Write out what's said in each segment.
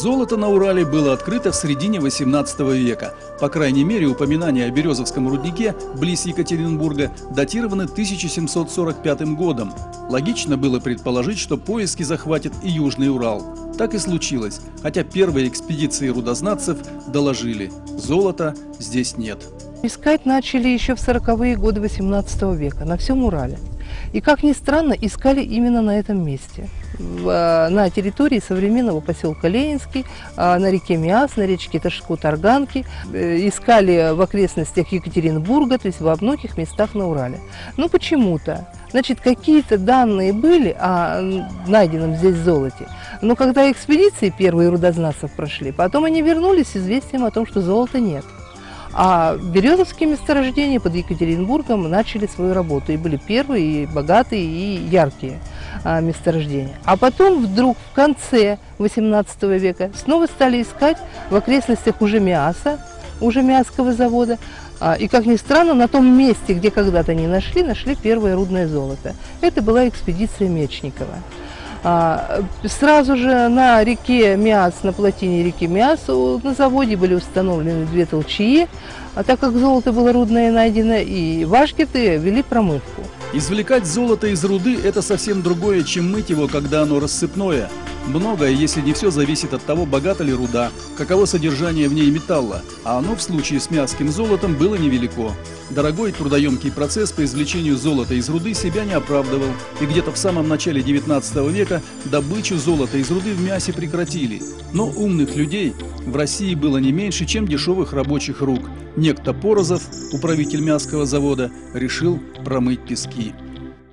Золото на Урале было открыто в середине 18 века. По крайней мере, упоминания о Березовском руднике близ Екатеринбурга датированы 1745 годом. Логично было предположить, что поиски захватят и Южный Урал. Так и случилось, хотя первые экспедиции рудознатцев доложили – золота здесь нет. Искать начали еще в 40-е годы 18 века на всем Урале. И, как ни странно, искали именно на этом месте. В, на территории современного поселка Ленинский, а, на реке Миас, на речке Ташку-Тарганки. Э, искали в окрестностях Екатеринбурга, то есть во многих местах на Урале. Но почему-то Значит, какие-то данные были о найденном здесь золоте. Но когда экспедиции первые рудознатцев прошли, потом они вернулись с известием о том, что золота нет. А березовские месторождения под Екатеринбургом начали свою работу. И были первые, и богатые, и яркие а, месторождения. А потом вдруг в конце 18 века снова стали искать в окрестностях уже Миаса, уже Миасского завода. А, и, как ни странно, на том месте, где когда-то они нашли, нашли первое рудное золото. Это была экспедиция Мечникова. А, сразу же на реке Миас, на плотине реки Миас, на заводе были установлены две толчии, а так как золото было рудное найдено, и вашгеты вели промывку. Извлекать золото из руды – это совсем другое, чем мыть его, когда оно рассыпное. Многое, если не все, зависит от того, богата ли руда, каково содержание в ней металла, а оно в случае с мягким золотом было невелико. Дорогой трудоемкий процесс по извлечению золота из руды себя не оправдывал, и где-то в самом начале 19 века добычу золота из руды в мясе прекратили. Но умных людей в России было не меньше, чем дешевых рабочих рук. Некто Порозов, управитель мясского завода, решил промыть пески.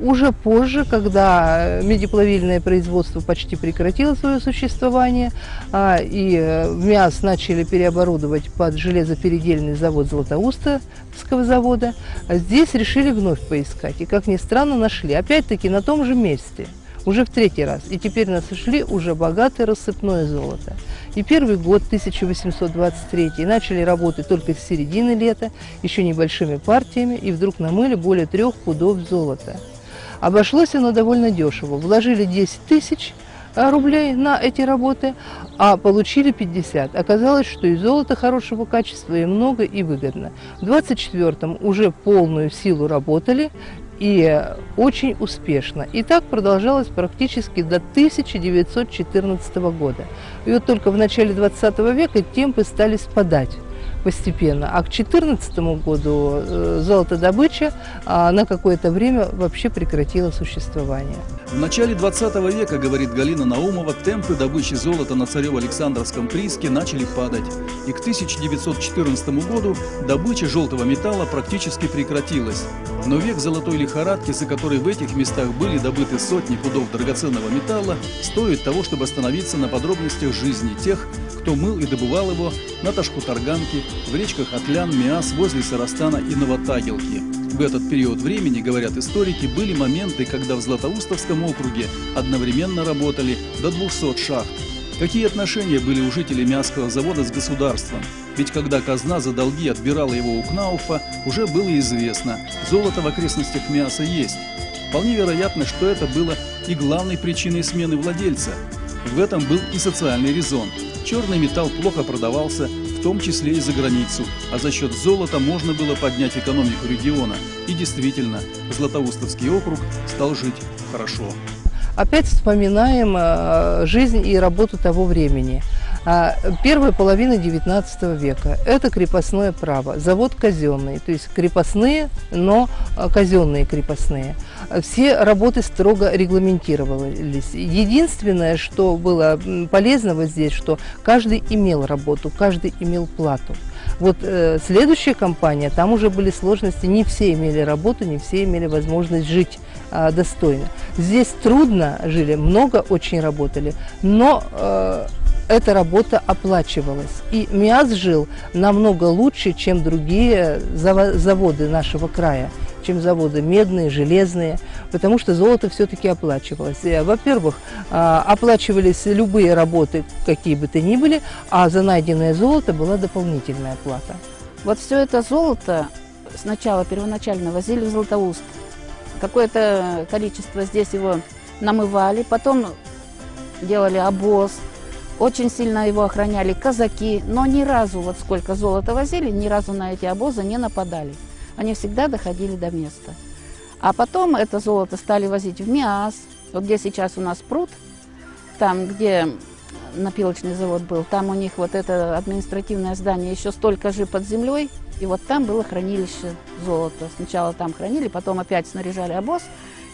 Уже позже, когда медиплавильное производство почти прекратило свое существование, а, и э, МИАС начали переоборудовать под железопередельный завод Златоустовского завода, здесь решили вновь поискать. И, как ни странно, нашли. Опять-таки на том же месте – уже в третий раз. И теперь нас нашли уже богатое рассыпное золото. И первый год, 1823, начали работать только с середины лета, еще небольшими партиями, и вдруг намыли более трех пудов золота. Обошлось оно довольно дешево. Вложили 10 тысяч а, рублей на эти работы, а получили 50. Оказалось, что и золото хорошего качества, и много, и выгодно. В 24-м уже полную силу работали, и очень успешно. И так продолжалось практически до 1914 года. И вот только в начале 20 века темпы стали спадать постепенно. А к 2014 году э, золотодобыча а, на какое-то время вообще прекратила существование. В начале 20 века, говорит Галина Наумова, темпы добычи золота на Царево-Александровском прииске начали падать. И к 1914 году добыча желтого металла практически прекратилась. Но век золотой лихорадки, за которой в этих местах были добыты сотни пудов драгоценного металла, стоит того, чтобы остановиться на подробностях жизни тех, кто мыл и добывал его на Ташку-Тарганке, в речках Атлян, Миас, возле Сарастана и Новотагилки. В этот период времени, говорят историки, были моменты, когда в Златоустовском округе одновременно работали до 200 шахт. Какие отношения были у жителей Мясского завода с государством? Ведь когда казна за долги отбирала его у Кнауфа, уже было известно, золото в окрестностях Мяса есть. Вполне вероятно, что это было и главной причиной смены владельца. В этом был и социальный резон – Черный металл плохо продавался, в том числе и за границу, а за счет золота можно было поднять экономику региона. И действительно, Златоустовский округ стал жить хорошо. Опять вспоминаем э, жизнь и работу того времени. А, первая половина XIX века – это крепостное право, завод казенный, то есть крепостные, но а, казенные крепостные. Все работы строго регламентировались. Единственное, что было полезного здесь, что каждый имел работу, каждый имел плату. Вот э, следующая компания, там уже были сложности, не все имели работу, не все имели возможность жить э, достойно. Здесь трудно жили, много очень работали, но э, эта работа оплачивалась. И МИАС жил намного лучше, чем другие заводы нашего края чем заводы медные, железные, потому что золото все-таки оплачивалось. Во-первых, а, оплачивались любые работы, какие бы то ни были, а за найденное золото была дополнительная плата. Вот все это золото сначала первоначально возили в Златоуст. Какое-то количество здесь его намывали, потом делали обоз – Очень сильно его охраняли казаки, но ни разу, вот сколько золота возили, ни разу на эти обозы не нападали. Они всегда доходили до места. А потом это золото стали возить в Миас, вот где сейчас у нас пруд, там, где напилочный завод был, там у них вот это административное здание еще столько же под землей, и вот там было хранилище золота. Сначала там хранили, потом опять снаряжали обоз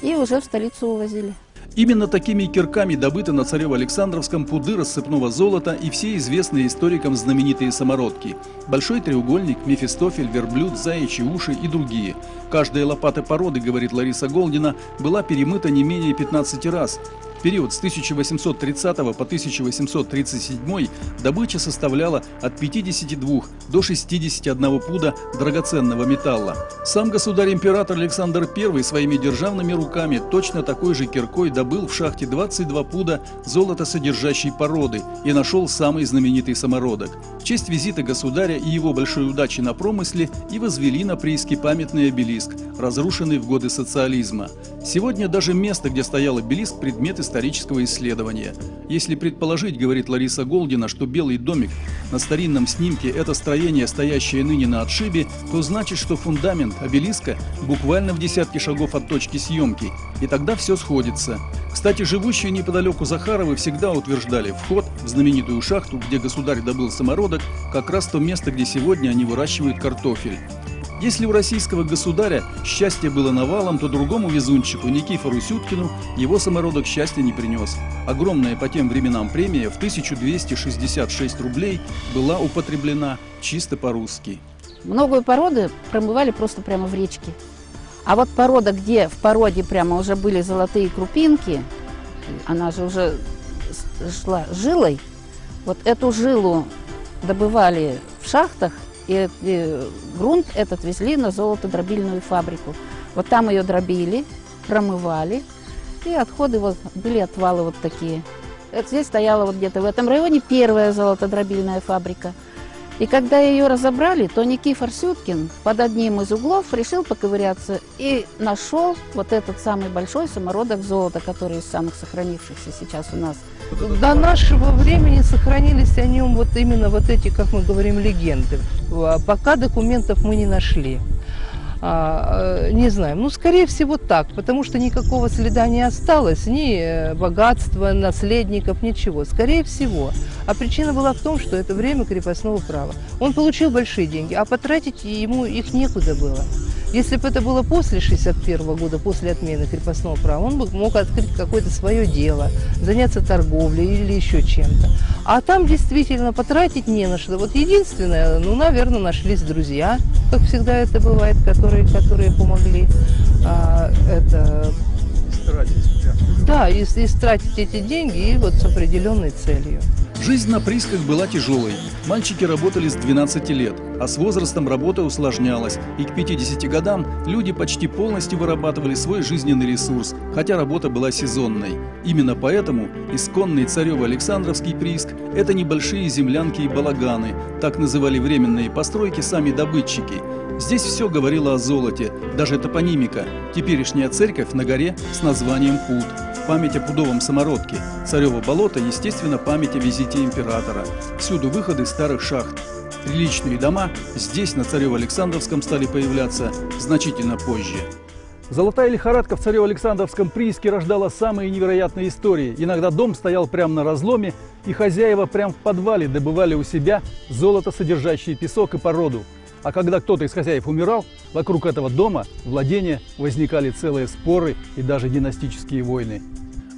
и уже в столицу увозили. Именно такими кирками добыты на Царево-Александровском пуды рассыпного золота и все известные историкам знаменитые самородки. Большой треугольник, Мефистофель, верблюд, заячьи уши и другие. Каждая лопата породы, говорит Лариса Голдина, была перемыта не менее 15 раз. В период с 1830 по 1837 добыча составляла от 52 до 61 пуда драгоценного металла. Сам государь-император Александр I своими державными руками точно такой же киркой добыл в шахте 22 пуда золотосодержащей породы и нашел самый знаменитый самородок. В честь визита государя и его большой удачи на промысле и возвели на прииске памятный обелиск, разрушенный в годы социализма. Сегодня даже место, где стоял обелиск, предмет исторического исследования. Если предположить, говорит Лариса Голдина, что Белый домик на старинном снимке – это строение, стоящее ныне на отшибе, то значит, что фундамент обелиска буквально в десятке шагов от точки съемки. И тогда все сходится. Кстати, живущие неподалеку Захаровы всегда утверждали, вход в знаменитую шахту, где государь добыл самородок, как раз то место, где сегодня они выращивают картофель. Если у российского государя счастье было навалом, то другому везунчику, Никифору Сюткину, его самородок счастья не принес. Огромная по тем временам премия в 1266 рублей была употреблена чисто по-русски. Многое породы промывали просто прямо в речке. А вот порода, где в породе прямо уже были золотые крупинки, она же уже шла жилой, вот эту жилу добывали в шахтах и, и грунт этот везли на золотодробильную фабрику. Вот там ее дробили, промывали, и отходы вот были отвалы вот такие. Это здесь стояла вот где-то в этом районе первая золотодробильная фабрика. И когда ее разобрали, то Никифор Сюткин под одним из углов решил поковыряться и нашел вот этот самый большой самородок золота, который из самых сохранившихся сейчас у нас. До нашего времени сохранились о нем вот именно вот эти, как мы говорим, легенды. А пока документов мы не нашли. А, э, не знаем. Ну, скорее всего, так, потому что никакого следа не осталось, ни э, богатства, наследников, ничего. Скорее всего. А причина была в том, что это время крепостного права. Он получил большие деньги, а потратить ему их некуда было. Если бы это было после 61 года, после отмены крепостного права, он бы мог открыть какое-то свое дело, заняться торговлей или еще чем-то. А там действительно потратить не на что. Вот единственное, ну, наверное, нашлись друзья, как всегда это бывает, которые, которые помогли а, это да, и, и тратить эти деньги и вот с определенной целью. Жизнь на приисках была тяжелой. Мальчики работали с 12 лет, а с возрастом работа усложнялась, и к 50 годам люди почти полностью вырабатывали свой жизненный ресурс, хотя работа была сезонной. Именно поэтому исконный царево-александровский прииск – это небольшие землянки и балаганы, так называли временные постройки сами добытчики. Здесь все говорило о золоте, даже топонимика, теперешняя церковь на горе с названием Пут память о пудовом самородке. Царево болото, естественно, память о визите императора. Всюду выходы старых шахт. Приличные дома здесь, на Царево-Александровском, стали появляться значительно позже. Золотая лихорадка в Царево-Александровском прииске рождала самые невероятные истории. Иногда дом стоял прямо на разломе, и хозяева прямо в подвале добывали у себя золото, содержащее песок и породу. А когда кто-то из хозяев умирал, вокруг этого дома, владения, возникали целые споры и даже династические войны.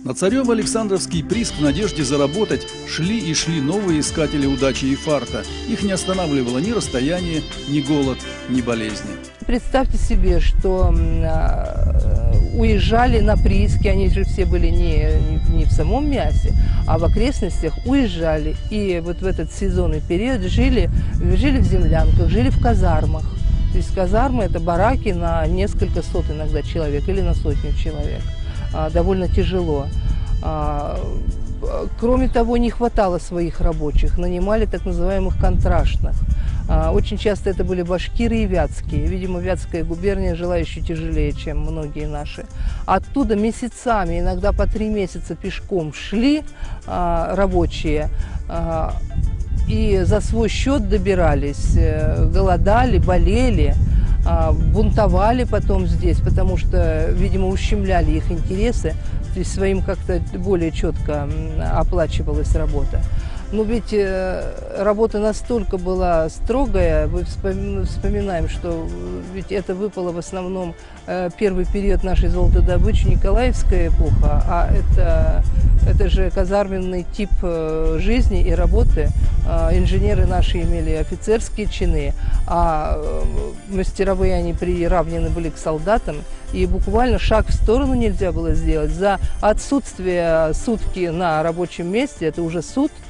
На Царево-Александровский прииск в надежде заработать шли и шли новые искатели удачи и фарта. Их не останавливало ни расстояние, ни голод, ни болезни. Представьте себе, что а, уезжали на прииски, они же все были не, не в самом мясе, а в окрестностях уезжали. И вот в этот сезонный период жили, жили в землянках, жили в казармах. То есть казармы – это бараки на несколько сот иногда человек или на сотню человек. А, довольно тяжело. А, кроме того, не хватало своих рабочих, нанимали так называемых контрактных. А, очень часто это были башкиры и вятские. Видимо, вятская губерния жила еще тяжелее, чем многие наши. Оттуда месяцами, иногда по три месяца пешком шли рабочие и за свой счет добирались, э, голодали, болели, бунтовали потом здесь, потому что, видимо, ущемляли их интересы, то есть своим как-то более четко оплачивалась работа. Но ведь э, работа настолько была строгая, мы вспоминаем, что ведь это выпало в основном э, первый период нашей золотодобычи, Николаевская эпоха, а это, это же казарменный тип э, жизни и работы. А инженеры наши имели офицерские чины, а мастеровые они приравнены были к солдатам, и буквально шаг в сторону нельзя было сделать. За отсутствие сутки на рабочем месте, это уже суд –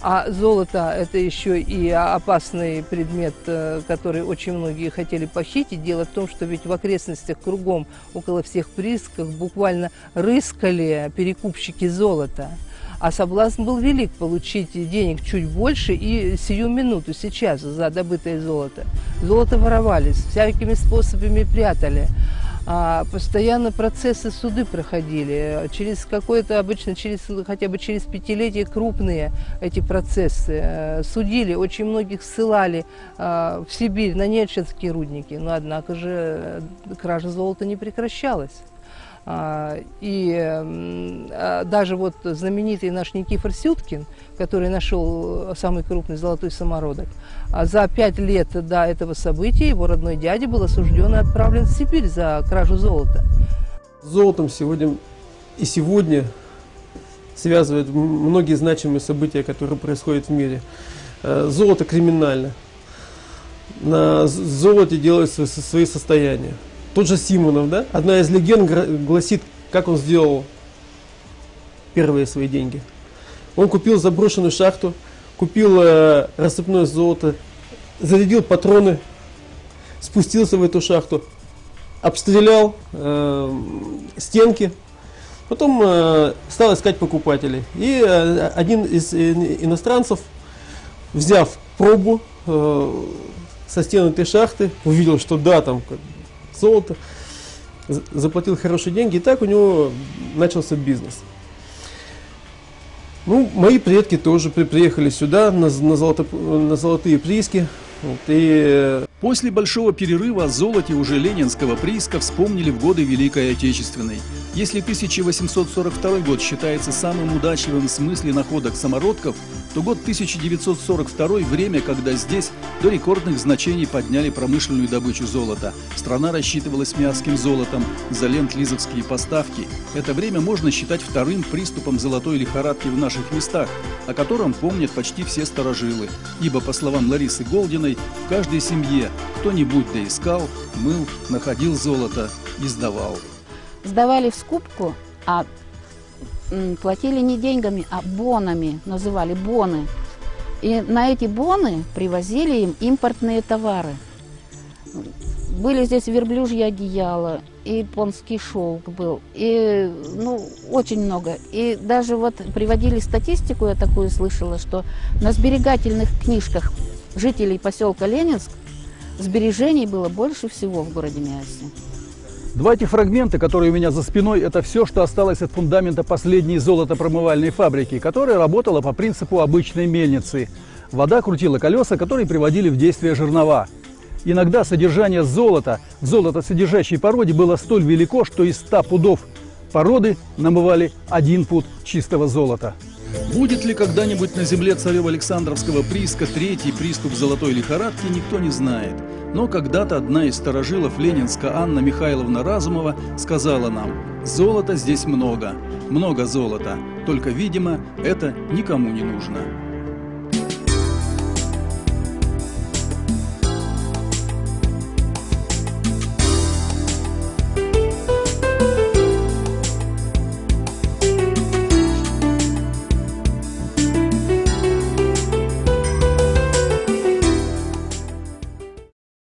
а золото – это еще и опасный предмет, э, который очень многие хотели похитить. Дело в том, что ведь в окрестностях кругом, около всех приисков, буквально рыскали перекупщики золота. А соблазн был велик получить денег чуть больше и сию минуту, сейчас, за добытое золото. Золото воровались, всякими способами прятали а, постоянно процессы суды проходили. Через какое-то, обычно через, хотя бы через пятилетие крупные эти процессы. Э, судили, очень многих ссылали а, в Сибирь на Нерчинские рудники. Но, однако же, э, кража золота не прекращалась. А, и а, даже вот знаменитый наш Никифор Сюткин, который нашел самый крупный золотой самородок, а за пять лет до этого события его родной дядя был осужден и отправлен в Сибирь за кражу золота. Золотом сегодня и сегодня связывают многие значимые события, которые происходят в мире. Золото криминально. На золоте делаются свои состояния тот же Симонов, да? Одна из легенд гласит, как он сделал первые свои деньги. Он купил заброшенную шахту, купил э, рассыпное золото, зарядил патроны, спустился в эту шахту, обстрелял э, стенки, потом э, стал искать покупателей. И э, один из иностранцев, взяв пробу э, со стен этой шахты, увидел, что да, там золото, заплатил хорошие деньги, и так у него начался бизнес. Ну, мои предки тоже приехали сюда на, на, золото, на золотые прииски. Вот, и После большого перерыва о золоте уже ленинского прииска вспомнили в годы Великой Отечественной. Если 1842 год считается самым удачливым в смысле находок самородков, то год 1942 – время, когда здесь до рекордных значений подняли промышленную добычу золота. Страна рассчитывалась мясским золотом за ленд-лизовские поставки. Это время можно считать вторым приступом золотой лихорадки в наших местах, о котором помнят почти все старожилы. Ибо, по словам Ларисы Голдиной, в каждой семье кто-нибудь да искал, мыл, находил золото и сдавал. Сдавали в скупку, а платили не деньгами, а бонами, называли боны. И на эти боны привозили им импортные товары. Были здесь верблюжье одеяло, и японский шелк был, и ну, очень много. И даже вот приводили статистику, я такую слышала, что на сберегательных книжках жителей поселка Ленинск Сбережений было больше всего в городе Миасе. Два этих фрагмента, которые у меня за спиной, это все, что осталось от фундамента последней золотопромывальной фабрики, которая работала по принципу обычной мельницы. Вода крутила колеса, которые приводили в действие жернова. Иногда содержание золота в золотосодержащей породе было столь велико, что из 100 пудов породы намывали один пуд чистого золота. Будет ли когда-нибудь на земле царево-александровского прииска третий приступ золотой лихорадки, никто не знает. Но когда-то одна из старожилов Ленинска Анна Михайловна Разумова сказала нам, «Золота здесь много, много золота, только, видимо, это никому не нужно».